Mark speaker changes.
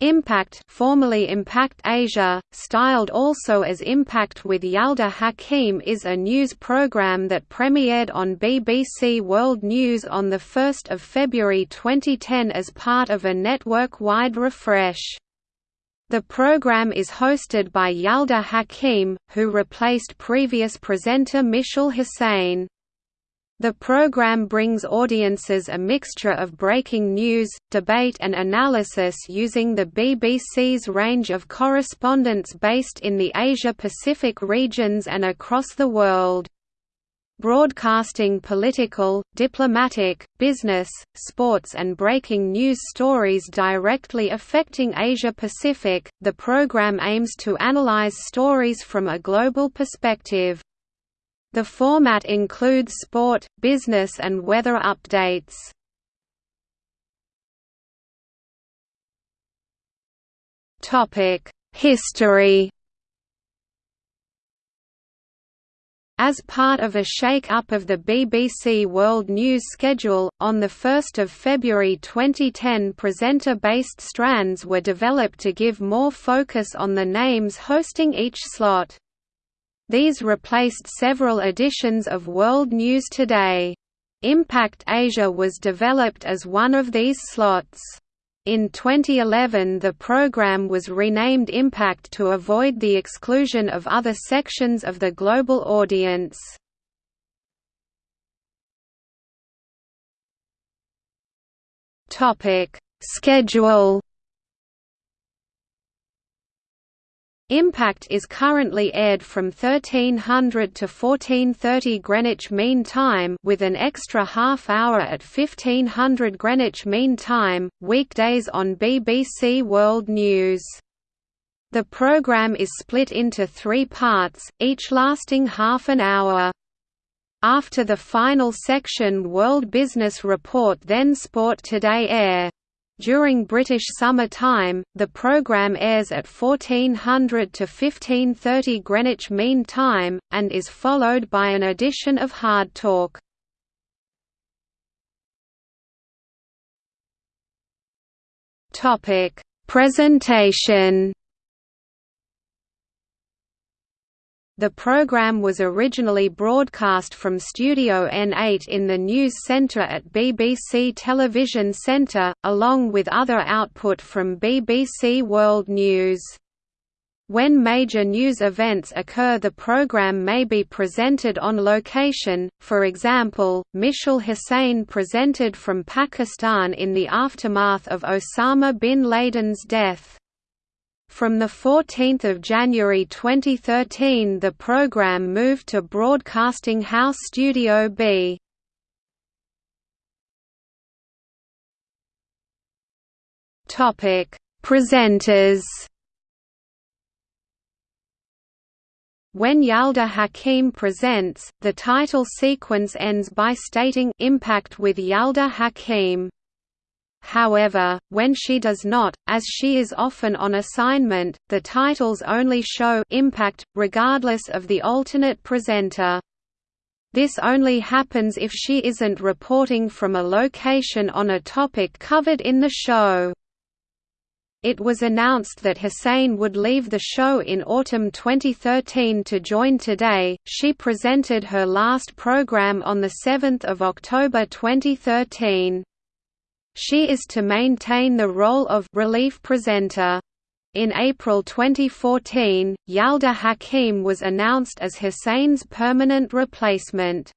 Speaker 1: Impact formerly Impact Asia, styled also as Impact with Yalda Hakim is a news program that premiered on BBC World News on 1 February 2010 as part of a network-wide refresh. The program is hosted by Yalda Hakim, who replaced previous presenter Mishal Husain. The program brings audiences a mixture of breaking news, debate and analysis using the BBC's range of correspondents based in the Asia-Pacific regions and across the world. Broadcasting political, diplomatic, business, sports and breaking news stories directly affecting Asia-Pacific, the program aims to analyze stories from a global perspective. The format includes sport, business and weather updates. History As part of a shake-up of the BBC World News schedule, on 1 February 2010 presenter-based strands were developed to give more focus on the names hosting each slot. These replaced several editions of World News Today. Impact Asia was developed as one of these slots. In 2011 the program was renamed Impact to avoid the exclusion of other sections of the global audience. Schedule Impact is currently aired from 1300 to 1430 Greenwich Mean Time with an extra half hour at 1500 Greenwich Mean Time, weekdays on BBC World News. The programme is split into three parts, each lasting half an hour. After the final section World Business Report then Sport Today air. During British summer time, the programme airs at 1400 to 1530 Greenwich Mean Time, and is followed by an edition of Hard Talk. Presentation The program was originally broadcast from Studio N8 in the News Centre at BBC Television Centre, along with other output from BBC World News. When major news events occur the program may be presented on location, for example, Mishal Husain presented from Pakistan in the aftermath of Osama bin Laden's death. From 14 January 2013 the program moved to Broadcasting House Studio B. Presenters When Yalda Hakim presents, the title sequence ends by stating Impact with Yalda Hakim. However, when she does not, as she is often on assignment, the titles only show impact, regardless of the alternate presenter. This only happens if she isn't reporting from a location on a topic covered in the show. It was announced that Husain would leave the show in autumn 2013 to join Today. She presented her last program on 7 October 2013. She is to maintain the role of relief presenter. In April 2014, Yalda Hakim was announced as Husain's permanent replacement.